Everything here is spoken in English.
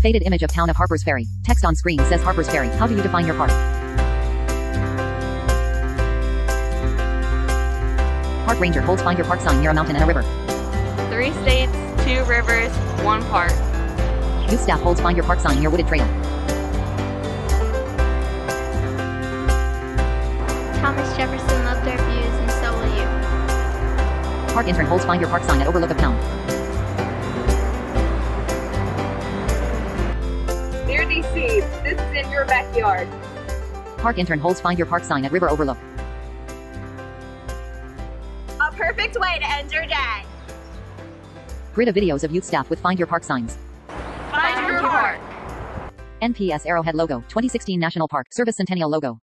Faded image of town of Harper's Ferry. Text on screen says Harper's Ferry. How do you define your park? Park ranger holds find your park sign near a mountain and a river. Three states, two rivers, one park. Youth staff holds find your park sign near wooded trail. Thomas Jefferson loved our views, and so will you. Park intern holds find your park sign at overlook of town. Dear this is in your backyard. Park intern holds find your park sign at river overlook. A perfect way to end your day. Grid of videos of youth staff with find your park signs. Find your park. NPS Arrowhead logo. 2016 National Park Service Centennial logo.